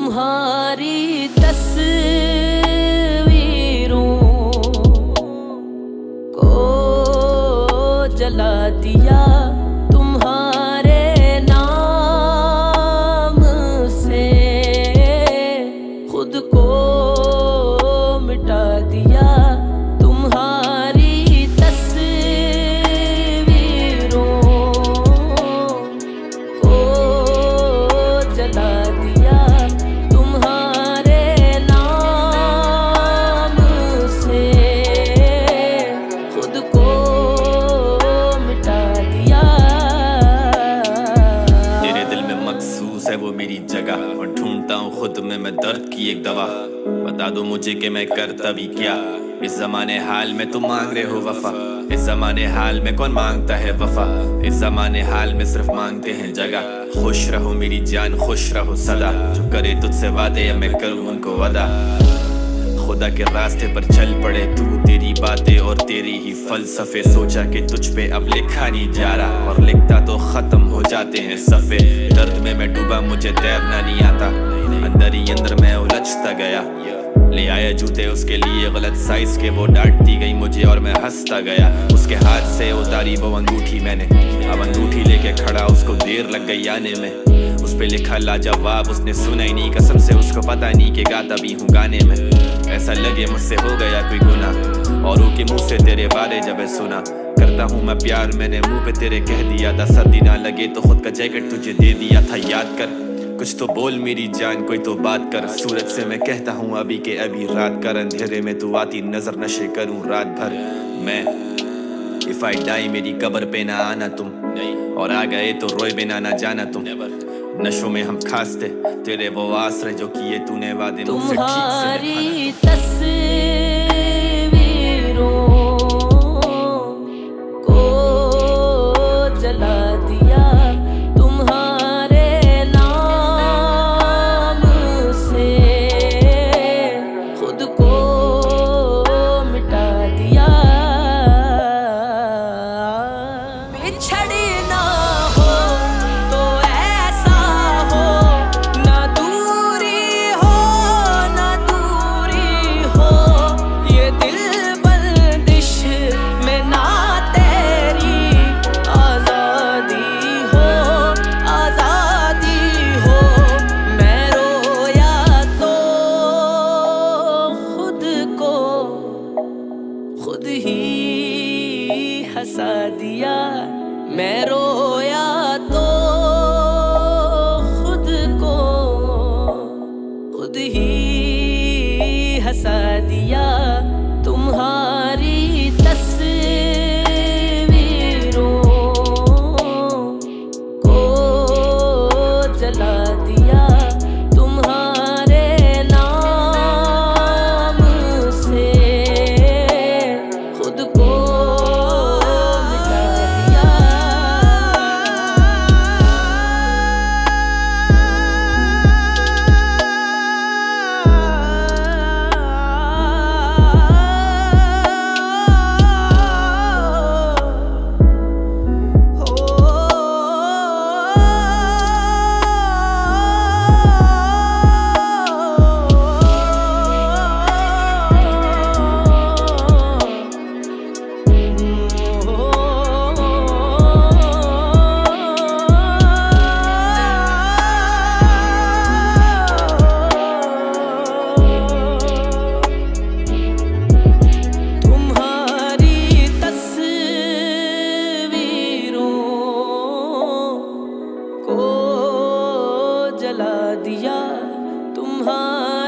تمہاری تصویروں کو جلا دیا اور ہوں، خود میں میں درد کی ایک دوا۔ بتا دو مجھے کہ میں کرتا بھی کیا۔ اس زمانے حال میں تم مانگ رہے ہو وفا۔ اس زمانے حال میں کون مانگتا ہے وفا؟ اس زمانے حال میں صرف مانگتے ہیں جگہ۔ خوش رہو میری جان، خوش رہو صدا۔ جو کرے تجھ سے وعدے یا میں کروں ان کو ودا خدا کے راستے پر چل پڑے۔ تو تیری باتیں اور تیری ہی فلسفے۔ سوچا کہ تجھ پہ اب لکھا نہیں جا رہا اور لکھتا تو ختم ہو جاتے ہیں صفے درد میں میں ڈوبا، مجھے تیرنا نہیں آتا۔ اندر ہی اندر میں الجھتا گیا۔ لے آیا جوتے، اس کے لیے غلط سائز کے۔ وہ ڈانٹتی گئی مجھے اور میں ہنستا گیا۔ اس کے ہاتھ سے اتاری وہ انگوٹھی میں نے۔ اب انگوٹھی لے کے کھڑا، اس کو دیر لگ گئی آنے میں۔ اس پہ لکھا لاجواب، اس نے سنا ہی نہیں، قسم سے اس کو پتا نہیں کہ گاتا بھی ہوں گانے میں۔ ایسا لگے مجھ سے ہو گیا کوئی گناہ۔ اوروں کے منہ سے تیرے بارے جب سنا۔ کرتا ہوں میں پیار، میں نے منہ پہ تیرے کہہ دیا۔ تھا سردی نہ لگے تو خود کا جیکٹ تجھے دے دیا تھا، یاد کر۔ کچھ تو بول میری جان، کوئی تو بات کر۔ سورج سے میں کہتا ہوں ابھی کہ ابھی رات کر اندھیرے میں تو آتی نظر نشے کروں رات بھر۔ میں، If I die میری قبر پہ نہ آنا تم۔ اور آ گئے تو روئے بنا نہ جانا تم۔ نشوں میں ہم کھاستے، تیرے وہ آسرے جو کیے تو نے وعدے مجھ سے ٹھیک سے نبھانا ہنسا دیا میں رویا تو خود کو خود ہی ہنسا دیا تمہاری دیا تمہارا